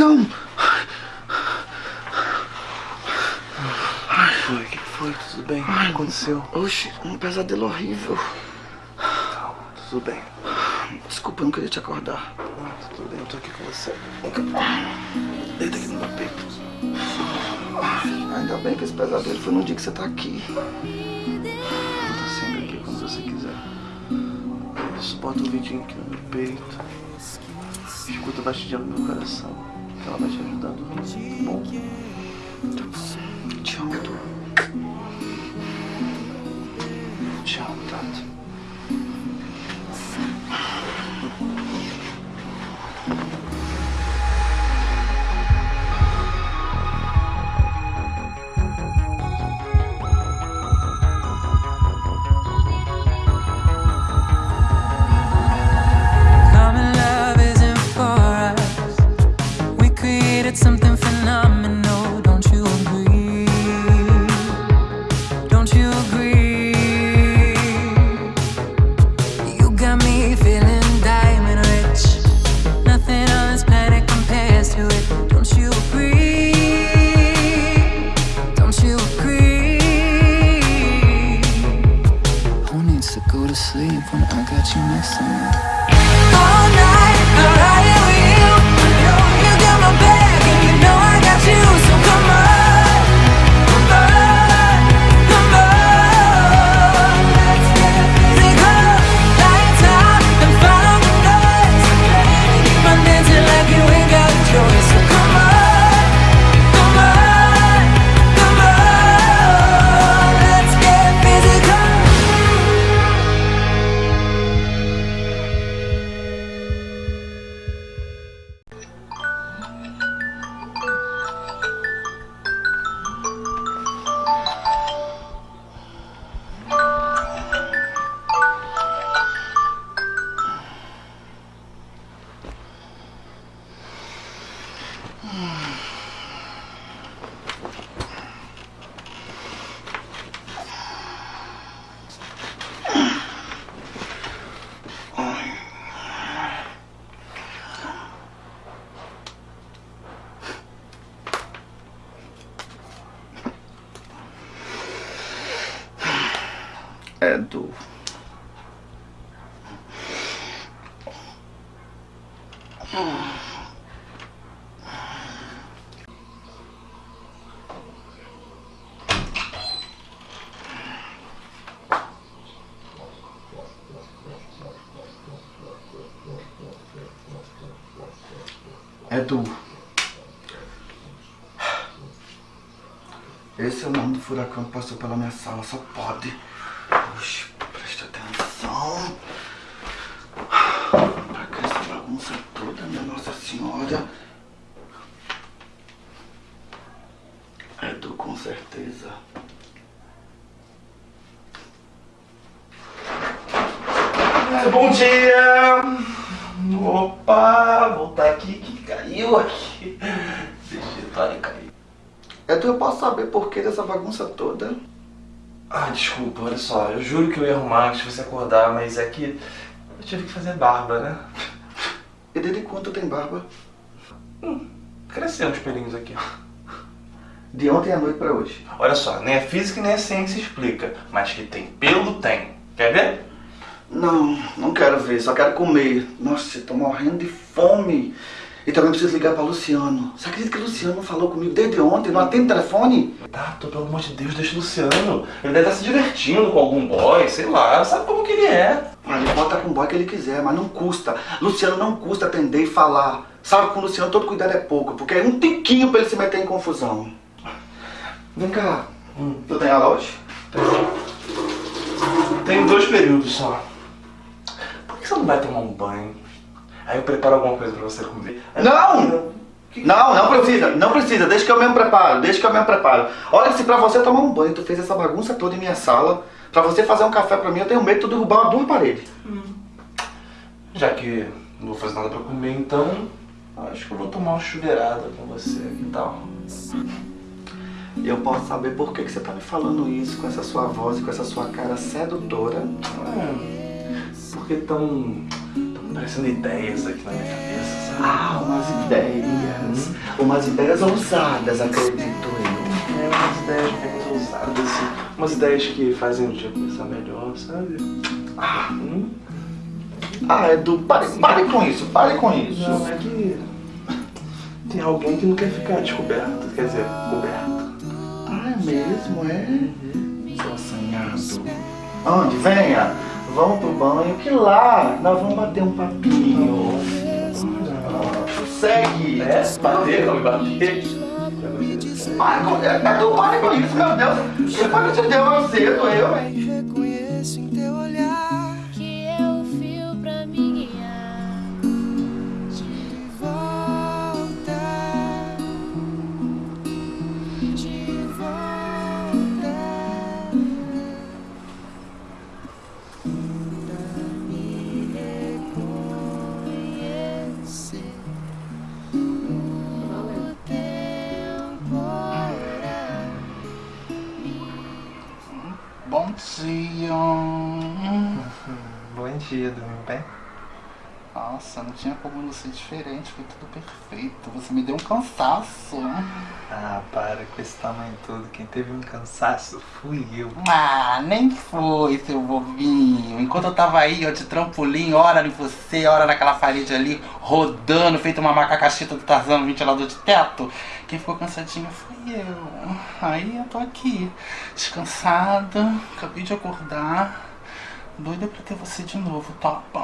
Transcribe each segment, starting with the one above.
Não! Foi, o que foi? Tudo bem? O que aconteceu? Oxe, um pesadelo horrível. Calma, tudo bem. Desculpa, eu não queria te acordar. Tudo bem, eu tô aqui com você. Deita aqui no meu peito. Ainda bem que esse pesadelo foi no dia que você tá aqui. Eu tô sempre aqui quando você quiser. Isso, bota um vidinho aqui no meu peito. Escuta batidinha no meu coração. Ela vai te ajudar dormir. Tá bom? Te amo, Du. Te Tato. Furacão que passou pela minha sala, só pode. Oxe, presta atenção. Pra que essa bagunça toda, minha Nossa Senhora? É Du, com certeza. É, bom dia! Opa, voltar aqui que caiu aqui. Digitório caiu. É Du, eu posso saber por que dessa bagunça toda? Ah, desculpa, olha só, eu juro que eu ia arrumar antes de você acordar, mas é que eu tive que fazer barba, né? E desde quando tem barba? Cresceu uns pelinhos aqui. De ontem à noite pra hoje. Olha só, nem a física nem a ciência explica, mas que tem pelo, tem. Quer ver? Não, não quero ver, só quero comer. Nossa, eu tô morrendo de fome. E também preciso ligar pra Luciano. Você acredita que o Luciano não falou comigo desde ontem? Não atende o telefone? Tato, pelo amor de Deus, deixa o Luciano. Ele deve estar se divertindo com algum boy, sei lá, sabe como que ele é. Ele pode estar com o boy que ele quiser, mas não custa. Luciano não custa atender e falar. Sabe que com o Luciano todo cuidado é pouco, porque é um tiquinho pra ele se meter em confusão. Vem cá, Hum. tu tem aula hoje? Tem dois períodos só. Por que você não vai tomar um banho? Aí eu preparo alguma coisa pra você comer. Não! Não, não precisa, não precisa, deixa que eu mesmo preparo, deixa que eu mesmo preparo. Olha que se pra você tomar um banho, tu fez essa bagunça toda em minha sala, pra você fazer um café pra mim, eu tenho medo de tu derrubar uma duas paredes. Já que não vou fazer nada pra comer, então acho que eu vou tomar uma chuveirada com você, que tal? E eu posso saber por que, que você tá me falando isso com essa sua voz e com essa sua cara sedutora. É, porque tão, tão parecendo ideias aqui na minha cabeça, sabe? Ah, umas ideias. Umas ideias ousadas, acredito eu. É, umas ideias bem ousadas, assim. Umas ideias que fazem o dia começar melhor, sabe? Ah, Hum? ah Edu, pare, pare com isso, pare com isso. Não, é que tem alguém que não quer ficar descoberto, quer dizer, coberto. Ah, é mesmo, é? Seu assanhado. Onde? Venha. Vamos pro banho, que lá nós vamos bater um papinho. Ah, segue. É? Bater, não me bater. Para com, Edu, pare com isso, meu Deus. Que foi que te deu eu cedo, eu, hein? Não ser diferente, foi tudo perfeito. Você me deu um cansaço. Ah, para com esse tamanho todo. Quem teve um cansaço fui eu. Ah, nem foi, seu bobinho. Enquanto eu tava aí, ó, de trampolim, hora em você, hora naquela parede ali, rodando, feito uma macacachita do Tarzan no ventilador de teto, quem ficou cansadinho foi eu. Aí eu tô aqui, descansada, acabei de acordar, doida pra ter você de novo, topa.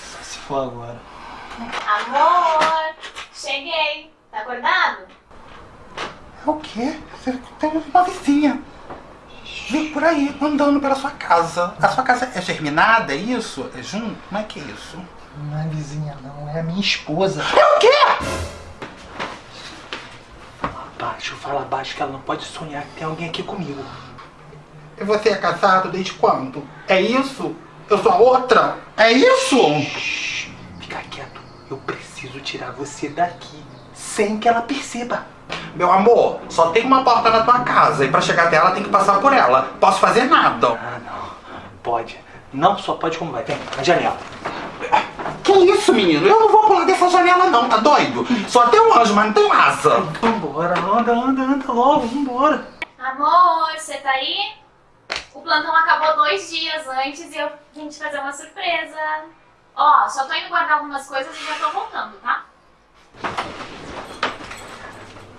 Só se for agora. Amor, cheguei. Tá acordado? É o quê? Você tem uma vizinha. Vi por aí, andando pela sua casa. A sua casa é germinada, é isso? É junto? Como é que é isso? Não é vizinha, não. É a minha esposa. É o quê? Abaixo, fala abaixo que ela não pode sonhar que tem alguém aqui comigo. E você é casado desde quando? É isso? Eu sou a outra? É isso? Preciso tirar você daqui. Sem que ela perceba. Meu amor, só tem uma porta na tua casa e pra chegar até ela tem que passar por ela. Posso fazer nada. Ah, não. Pode. Não só pode como vai. Vem, na janela. Que isso, menino? Eu não vou pular dessa janela não, tá doido? Só tem um anjo, mas não tem asa. Vambora, anda, anda, anda logo, vambora. Amor, você tá aí? O plantão acabou dois dias antes e eu vim te fazer uma surpresa. Ó, só tô indo guardar algumas coisas e já tô voltando, tá?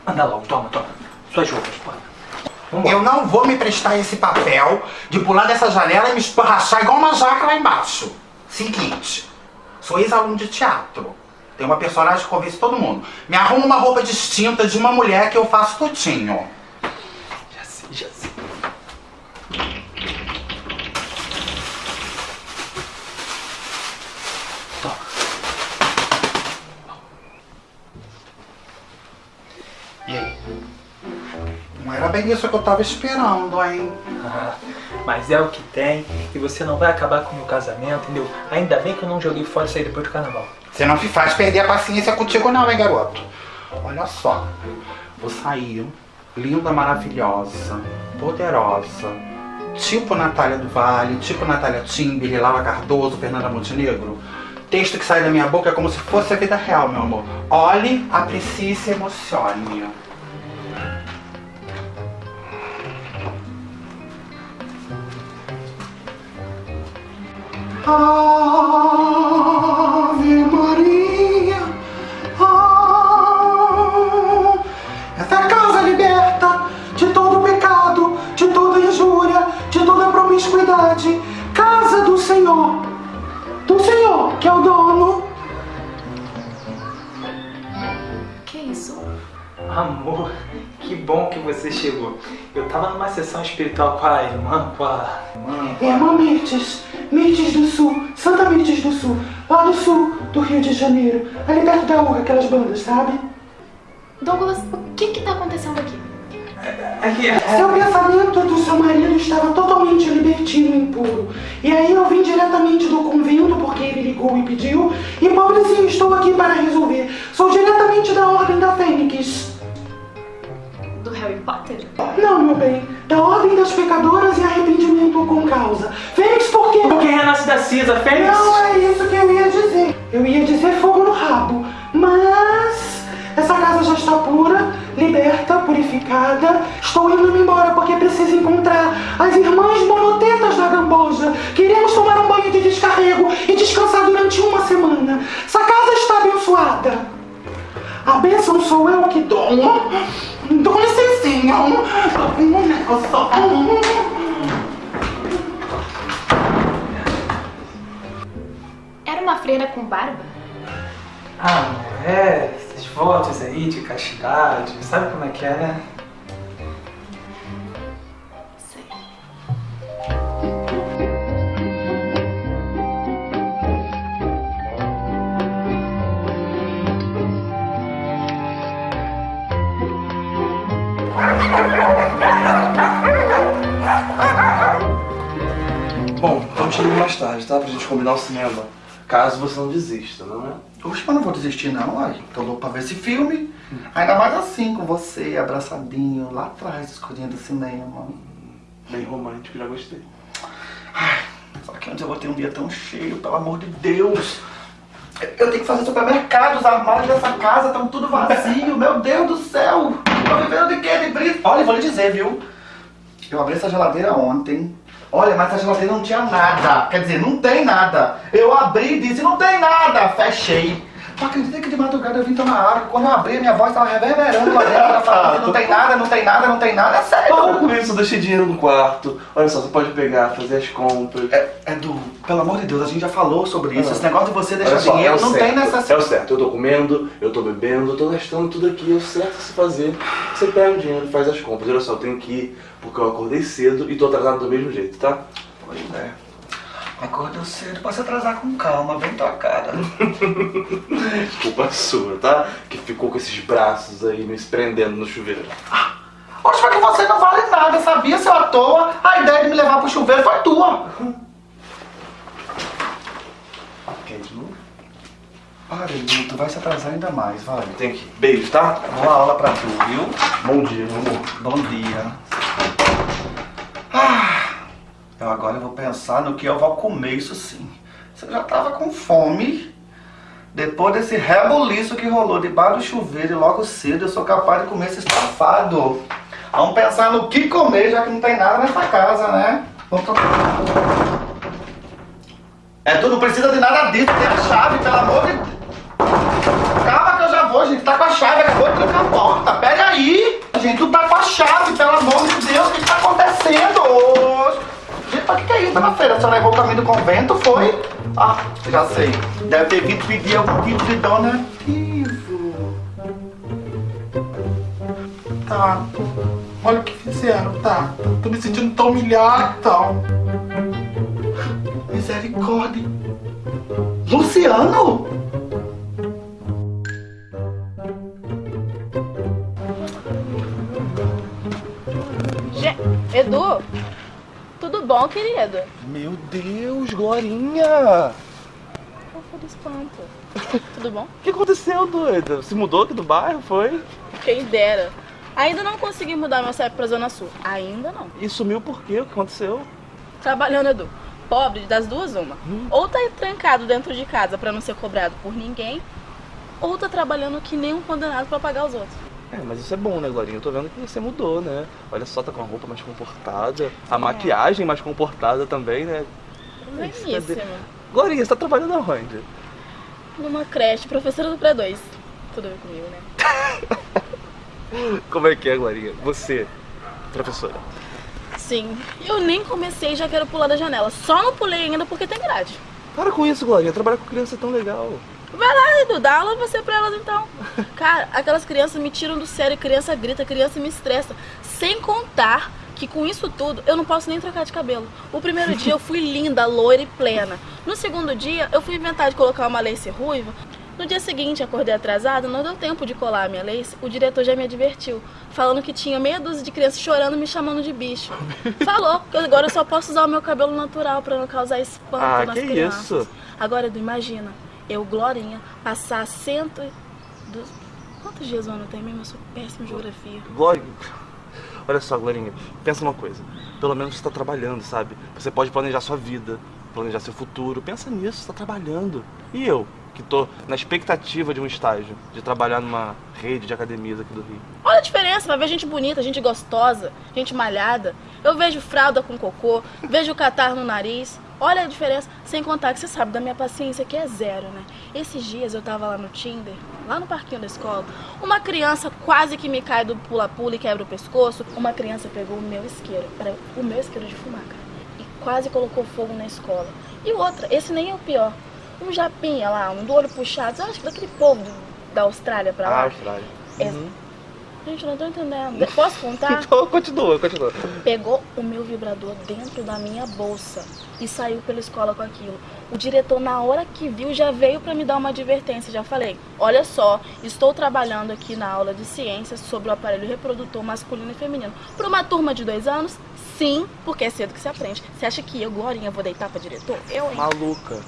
Anda logo, toma, toma. Suas roupas, bora. Eu não vou me prestar esse papel de pular dessa janela e me esborrachar igual uma jaca lá embaixo. Seguinte, sou ex-aluno de teatro. Tem uma personagem que convence todo mundo. Me arruma uma roupa distinta de uma mulher que eu faço tudinho. Isso que eu tava esperando, hein? Ah, Mas é o que tem e você não vai acabar com o meu casamento, entendeu? Ainda bem que eu não joguei fora isso aí depois do carnaval. Você não me faz perder a paciência contigo não, hein, garoto? Olha só, vou sair linda, maravilhosa, poderosa, tipo Natália do Vale, tipo Natália Timber, Lala Cardoso, Fernanda Montenegro. texto que sai da minha boca é como se fosse a vida real, meu amor. Olhe, aprecie e se emocione. Ave Maria, ah, essa casa liberta de todo pecado, de toda injúria, de toda promiscuidade. Casa do Senhor, do Senhor, que é o dono. Que isso? Amor, que bom que você chegou. Eu tava numa sessão espiritual com a irmã, com a irmã. É Mirtes, Mirtes do Sul, Santa Mirtes do Sul, lá do sul do Rio de Janeiro, ali perto da urra, aquelas bandas, sabe? Douglas, o que que tá acontecendo aqui? Aqui, Seu pensamento do seu marido estava totalmente libertino e impuro. E aí eu vim diretamente do convento porque ele ligou e pediu. E pobrezinho, estou aqui para resolver. Sou diretamente da Ordem da Fênix. Harry Potter? Não, meu bem, da Ordem das Pecadoras e Arrependimento com Causa. Fênix por quê? Porque renasce da cinza, Fênix. Não é isso que eu ia dizer. Eu ia dizer fogo no rabo. Mas essa casa já está pura, liberta, purificada. Estou indo embora porque preciso encontrar as irmãs monotetas da Gamboja. Queremos tomar um banho de descarrego e descansar durante uma semana. Essa casa está abençoada. A bênção sou eu que dou. Dou licencinha. Um negócio. Era uma freira com barba? Ah, é, esses votos aí de castidade, sabe como é que é, né? Tarde, tá? Pra gente combinar o cinema. Caso você não desista, não é? Oxe, mas não vou desistir não, ai. Tô louco pra ver esse filme. Ainda mais assim, com você, abraçadinho, lá atrás, escurinho do cinema. Bem romântico, já gostei. Só que antes eu vou ter um dia tão cheio, pelo amor de Deus. Eu- Eu tenho que fazer supermercado, os armários dessa casa estão tudo vazio, meu Deus do céu. Tô vivendo de quê? De brisa? Olha, vou lhe dizer, viu? Eu abri essa geladeira ontem. Olha, mas essa geladeira não tinha nada. Quer dizer, não tem nada. Eu abri e disse, não tem nada. Fechei. Tu acredita que de madrugada eu vim tomar água? Quando eu abri, minha voz tava reverberando lá dentro. Ela falando, não tem nada, não tem nada, não tem nada. É sério. Para com isso, eu deixei dinheiro no quarto. Olha só, você pode pegar, fazer as compras. É, Edu, pelo amor de Deus, a gente já falou sobre isso. Ah. Esse negócio de você deixar só, dinheiro é não certo, tem necessidade. É o certo, eu tô comendo, eu tô bebendo, eu tô gastando tudo aqui, é o certo se fazer. Você pega o dinheiro e faz as compras. Olha só, eu tenho que ir porque eu acordei cedo e tô atrasado do mesmo jeito, tá? Pois é. Acordou cedo pra se atrasar com calma, bem tua cara. Culpa sua, tá? Que ficou com esses braços aí me prendendo no chuveiro. Poxa, mas que você não vale nada, sabia, seu à toa? A ideia de me levar pro chuveiro foi tua. Quer de novo? Para, Edu, tu vai se atrasar ainda mais, vai. Tem que. Beijo, tá? Boa aula pra tu, viu? Bom dia, meu amor. Bom dia. Ah, eu agora vou pensar no que eu vou comer, isso sim. Você já tava com fome. Depois desse rebuliço que rolou debaixo do chuveiro e logo cedo eu sou capaz de comer esse estafado. Vamos pensar no que comer, já que não tem nada nessa casa, né? Vamos. É, tu não precisa de nada disso, tem a chave, pelo amor de Calma que eu já vou, gente. Tá com a chave, acabou de trancar a porta. Pega aí. Gente, tu tá com a chave, pelo amor de Deus. O que tá acontecendo? Mas o que, que é isso, dona Feira? A senhora errou o caminho do convento, foi? Ah, já sei. Deve ter vindo pedir algum tipo de donativo. Tá. Olha o que fizeram, tá? Tô me sentindo tão humilhado e tal. Misericórdia. Luciano? Edu, bom, querido? Meu Deus, Glorinha! Foi do espanto? Tudo bom? O que aconteceu, doida? Se mudou aqui do bairro, foi? Quem dera. Ainda não consegui mudar meu CEP pra Zona Sul. Ainda não. E sumiu por quê? O que aconteceu? Trabalhando, Edu. pobre, das duas, uma. Ou tá trancado dentro de casa pra não ser cobrado por ninguém, ou tá trabalhando que nem um condenado pra pagar os outros. É, mas isso é bom, né, Glorinha? Eu tô vendo que você mudou, né? Olha só, tá com a roupa mais comportada, a maquiagem mais comportada também, né? Isso, cadê? Bueníssimo. Glorinha, você tá trabalhando aonde? Numa creche, professora do pré-2. Tudo ver comigo, né? Como é que é, Glorinha? Você, professora. Sim. Eu nem comecei e já quero pular da janela. Só não pulei ainda porque tem grade. Para com isso, Glorinha. Trabalhar com criança é tão legal. Vai lá, Edu, dá aula você pra elas então. Cara, aquelas crianças me tiram do sério, criança grita, criança me estressa. Sem contar que com isso tudo eu não posso nem trocar de cabelo. O primeiro dia eu fui linda, loira e plena. No segundo dia eu fui inventar de colocar uma lace ruiva. No dia seguinte, acordei atrasada, não deu tempo de colar a minha lace. O diretor já me advertiu, falando que tinha meia dúzia de crianças chorando me chamando de bicho. Falou que agora eu só posso usar o meu cabelo natural pra não causar espanto Ah, nas que crianças. isso? Agora, Edu, imagina, eu, Glorinha, passar cento... e du- Quantos dias o ano tem mesmo? Eu sou péssima em geografia. Glorinha. Olha só, Glorinha, pensa uma coisa. Pelo menos você tá trabalhando, sabe? Você pode planejar sua vida, planejar seu futuro. Pensa nisso, você tá trabalhando. E eu, que tô na expectativa de um estágio, de trabalhar numa rede de academias aqui do Rio. Olha a diferença, vai ver gente bonita, gente gostosa, gente malhada. Eu vejo fralda com cocô, vejo catarro no nariz. Olha a diferença, sem contar que você sabe da minha paciência que é zero, né? Esses dias eu tava lá no Tinder, lá no parquinho da escola, uma criança quase que me cai do pula-pula e quebra o pescoço. Uma criança pegou o meu isqueiro, era o meu isqueiro de fumar, cara, e quase colocou fogo na escola. E outra, esse nem é o pior. Um japinha lá, um do olho puxado, eu acho que daquele povo da Austrália pra lá. Ah, Austrália. É. Gente, não tô entendendo. Posso contar? Então, continua, continua. Pegou o meu vibrador dentro da minha bolsa e saiu pela escola com aquilo. O diretor, na hora que viu, já veio pra me dar uma advertência. Já falei: Olha só, estou trabalhando aqui na aula de ciências sobre o aparelho reprodutor masculino e feminino. Para uma turma de dois anos? Sim, porque é cedo que se aprende. Você acha que eu, Glorinha, vou deitar pra diretor? Eu, hein? Maluca.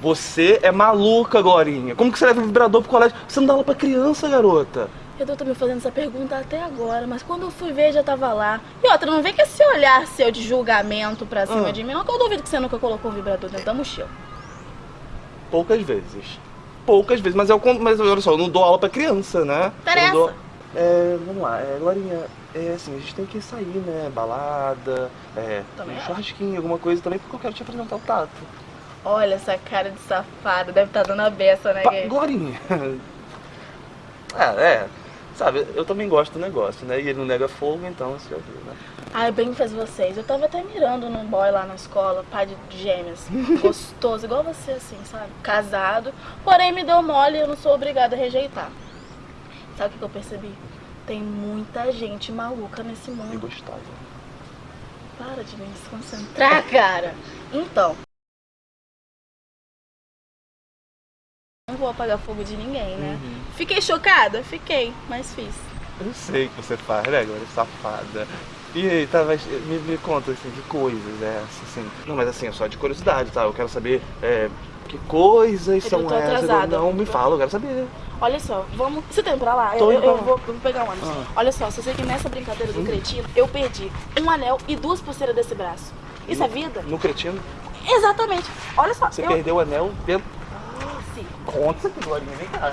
Você é maluca, Glorinha. Como que você leva vibrador pro colégio? Você não dá aula pra criança, garota. Eu tô me fazendo essa pergunta até agora, mas quando eu fui ver já tava lá. E outra, não vem com esse olhar seu de julgamento pra cima Ah. de mim, não, que eu duvido que você nunca colocou um vibrador dentro da mochila. Poucas vezes. Poucas vezes, mas, eu, con- mas olha só, eu não dou aula pra criança, né? Interessa. Dou- É, vamos lá, é, Glorinha, é assim, a gente tem que sair, né? Balada, é, Também um churrasquinho, alguma coisa também, porque eu quero te apresentar o Tato. Olha essa cara de safado, deve estar dando a beça, né, gay? Glorinha. é, é. Sabe, eu também gosto do negócio, né? E ele não nega fogo, então você já viu, né? Ai, bem fez vocês. Eu tava até mirando num boy lá na escola, pai de gêmeas. Gostoso, igual você, assim, sabe? Casado. Porém, me deu mole e eu não sou obrigada a rejeitar. Sabe o que eu percebi? Tem muita gente maluca nesse E mundo. gostava. Para de me desconcentrar, cara. Então. Vou apagar fogo de ninguém, né? Fiquei chocada? Fiquei, mas fiz. Eu sei que você faz, né, Glória? Safada. E aí, tá, mas me, me conta, assim, que coisas é essa, assim? Não, mas assim, é só de curiosidade, tá? Eu quero saber, é, que coisas Eu são tô essas? atrasada. Não, me fala, eu quero saber. Olha só, vamos. Você tem pra lá? Eu, eu, vou, eu vou pegar um ônibus. Ah. Olha só, você sei que nessa brincadeira do cretino, eu perdi um anel e duas pulseiras desse braço. Isso é vida? No cretino, Exatamente. Olha só, você eu. perdeu o anel dentro. Conta aqui, Glorinha, vem cá.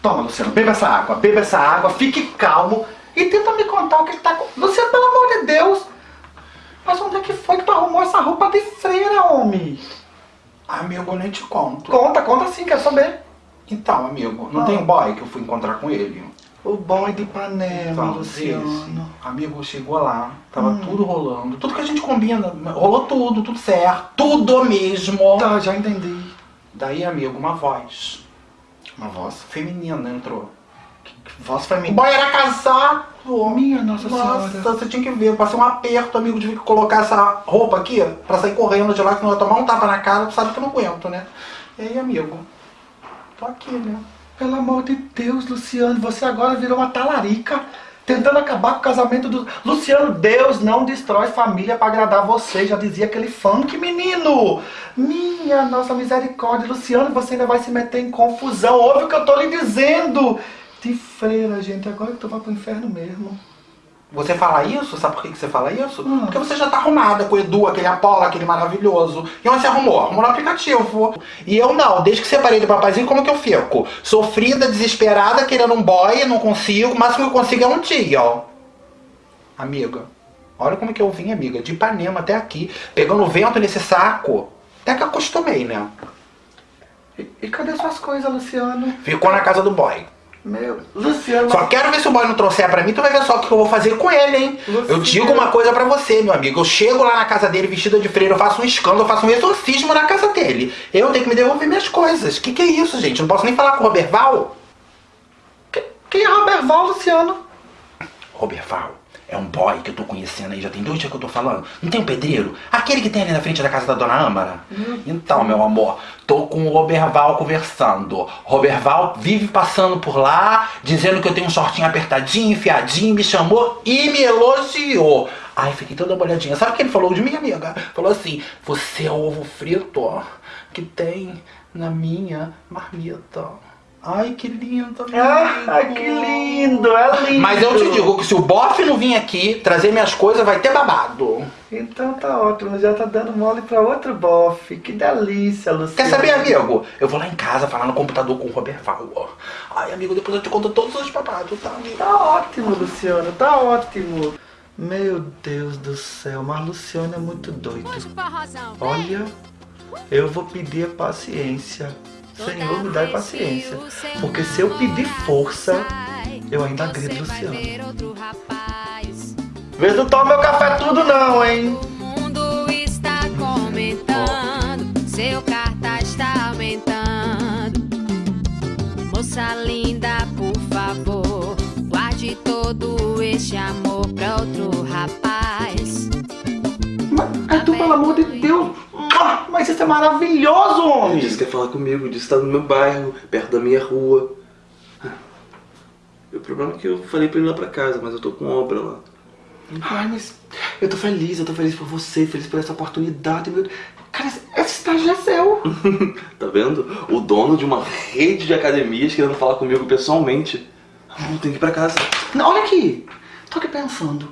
Toma, Luciano, beba essa água, beba essa água, fique calmo e tenta me contar o que ele tá com. Luciano, pelo amor de Deus! Mas onde é que foi que tu arrumou essa roupa de freira, homem? Amigo, eu nem te conto. Conta, conta sim, quero saber. Então, amigo, não Ah. tem um boy que eu fui encontrar com ele? O boy de Ipanema, Então, Luciano. esse amigo chegou lá, tava Hum. tudo rolando. Tudo que a gente combina, rolou tudo, tudo certo. Tudo mesmo. Tá, já entendi. Daí, amigo, uma voz Uma voz. feminina entrou. Voz O feminina. boy era casado. Minha Nossa Nossa, Senhora. você tinha que ver, passei um aperto, amigo, tive que colocar essa roupa aqui pra sair correndo de lá, que não ia tomar um tapa na cara, tu sabe que eu não aguento, né? E aí, amigo, tô aqui, né? Pelo amor de Deus, Luciano, você agora virou uma talarica. Tentando acabar com o casamento do. Luciano, Deus não destrói família pra agradar você. Já dizia aquele funk, menino. Minha nossa misericórdia, Luciano, você ainda vai se meter em confusão. Ouve o que eu tô lhe dizendo. De freira, gente, agora que tu vai pro inferno mesmo. Você fala isso, sabe por que você fala isso? Porque você já tá arrumada com o Edu, aquele Apolo, aquele maravilhoso. E onde você arrumou? Arrumou no aplicativo. E eu não, desde que separei do papazinho, como que eu fico? Sofrida, desesperada, querendo um boy, não consigo, o máximo que eu consigo é um dia, ó. Amiga, olha como que eu vim, amiga, de Ipanema até aqui, pegando vento nesse saco. Até que acostumei, né? E, e cadê suas coisas, Luciano? Ficou na casa do boy. Meu, Luciano. Só quero ver se o boy não trouxer pra mim, tu vai ver só o que eu vou fazer com ele, hein? Eu digo uma coisa pra você, meu amigo. Eu chego lá na casa dele vestida de freira, eu faço um escândalo, eu faço um exorcismo na casa dele. Eu tenho que me devolver minhas coisas. Que que é isso, gente? Eu não posso nem falar com o Roberval? Quem é Roberval, Luciano? Roberval é um boy que eu tô conhecendo aí, já tem dois dias que eu tô falando. Não tem um pedreiro? Aquele que tem ali na frente da casa da dona Âmara? Então, meu amor, tô com o Roberval conversando. Roberval vive passando por lá, dizendo que eu tenho um shortinho apertadinho, enfiadinho, me chamou e me elogiou. Ai, fiquei toda molhadinha. Sabe o que ele falou de mim, amiga? Falou assim, você é o ovo frito que tem na minha marmita. Ai, que lindo, amigo. Ah, que lindo, é lindo. Mas eu te digo que se o bofe não vir aqui trazer minhas coisas, vai ter babado. Então tá ótimo, já tá dando mole pra outro bofe. Que delícia, Luciano. Quer saber, amigo? Eu vou lá em casa falar no computador com o Roberval, ó. Ai, amigo, depois eu te conto todos os babados, tá, amigo? Tá ótimo, Luciano, tá ótimo. Meu Deus do céu, mas Luciano é muito doido. Olha, eu vou pedir paciência. Senhor, me dá paciência. Porque se eu pedir força, eu ainda agrido Luciano. Vê não toma meu café tudo não, hein? O mundo está comentando, seu cartaz está aumentando. Moça linda, por favor, guarde todo este amor pra outro rapaz. Mas, Edu, pelo amor de. Ah, Mas isso é maravilhoso, homem. Disse que quer falar comigo, disse que tá no meu bairro, perto da minha rua. O problema é que eu falei pra ele ir lá pra casa, mas eu tô com obra lá. Ai, mas eu tô feliz, eu tô feliz por você, feliz por essa oportunidade. Meu... Cara, esse- esse estágio é seu. Tá vendo? O dono de uma rede de academias querendo falar comigo pessoalmente. Não, tem que ir pra casa. Não, olha aqui, tô aqui pensando.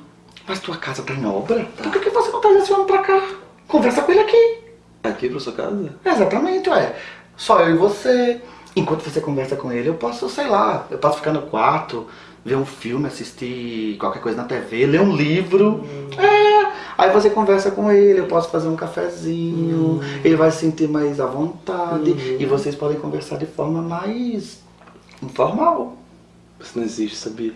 Mas tua casa tá em obra? Por que, que você não esse homem pra cá? Conversa com ele aqui. Aqui pra sua casa? Exatamente, ué. Só eu e você. Enquanto você conversa com ele, eu posso, sei lá, eu posso ficar no quarto, ver um filme, assistir qualquer coisa na TV, ler um livro. É. Aí você conversa com ele, eu posso fazer um cafezinho, ele vai se sentir mais à vontade e vocês podem conversar de forma mais informal. Você não existe, sabia?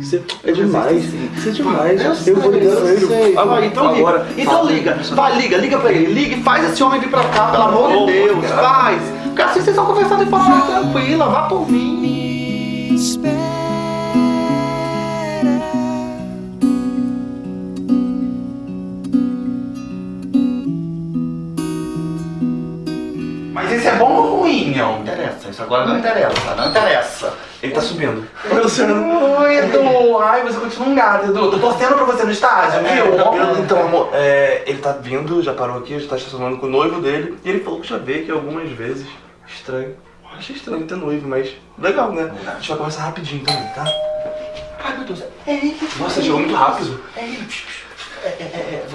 Isso é, é demais. Isso é demais. Eu sei, vou ligar pra eu ele. sei. Ah, Vai, então agora. liga. Então liga. Vai, liga, liga pra ele. Liga e faz esse homem vir pra cá, pelo amor de Deus. cara. Faz. Porque assim vocês vão conversar de forma tranquila. Vá por mim. Mas isso é bom ou ruim, não? interessa. Isso agora não interessa. Não interessa. Ele tá subindo. Oi, Edu. Ai, você continua um gato, Edu. Tô torcendo pra você no estágio, viu? Eu- Então, amor, é, ele tá vindo, já parou aqui, já tá estacionando com o noivo dele. E ele falou que já veio aqui algumas vezes. Estranho. Achei estranho ter noivo, mas legal, né? A gente vai conversar rapidinho também, tá? Ai, meu Deus. É. Nossa, chegou muito rápido. É ele. É, é, é, é,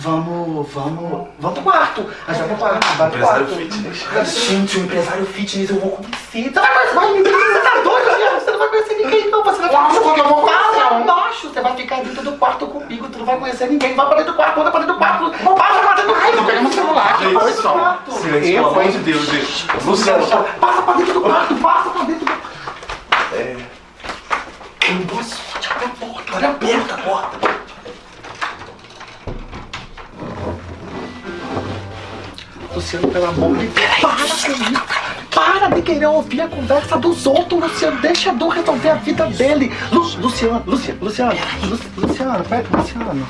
Vamos, vamos, vamos pro quarto. A gente vai pro quarto, vai pro Empresário quarto. fitness. Gente, o empresário fitness eu vou conhecer. Você vai conhecer, vai, menino, você tá doido, Adriano? Você não vai conhecer ninguém, não. Você vai ficar eu vou conhecer. Passa abaixo, você vai ficar dentro do quarto comigo. Tu não vai conhecer ninguém. Vai pra dentro do quarto, anda pra dentro do quarto. Passa pra dentro do quarto. Tô pegando o celular, que foi só. Quarto. Silêncio, pelo amor de Deus, gente. Luciano, Passa pra dentro do quarto, passa pra dentro do quarto. é, Boa sorte, abre a porta, olha aberta a porta. Luciano, pelo amor de Deus. Para com isso. Para de querer ouvir a conversa dos outros, Luciano. Deixa eu resolver a vida dele. Lu, Luciano, Luciano, Luciano, Lu, Luciano, pera, Luciano.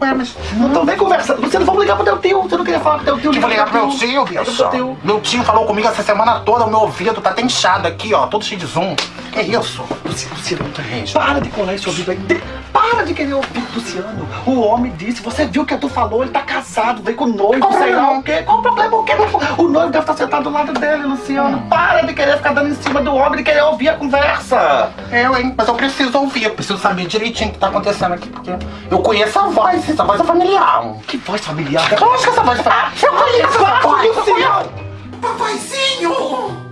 Ué, mas não tô nem conversando. Luciano, vamos ligar pro teu tio. Você não queria falar pro teu tio? Eu vou ligar pro meu tio, teu. Meu tio falou comigo essa semana toda, o meu ouvido tá até inchado aqui, ó, todo cheio de zoom. Que isso? Luciano tá Para de colar esse ouvido aí. De... Para de querer ouvir Luciano. O homem disse, você viu o que tu falou, ele tá casado, veio com o noivo, Qual sei lá o quê. Qual o problema? O, quê? o noivo deve estar sentado do lado dele, Luciano. Hum. Para de querer ficar dando em cima do homem, de querer ouvir a conversa. Eu, hein? Mas eu preciso ouvir, eu preciso saber direitinho o que tá acontecendo aqui, porque eu conheço a voz, essa voz é familiar. Que voz familiar? Eu acho que essa voz é familiar. Ah, eu conheço essa voz, Luciano. Papaizinho!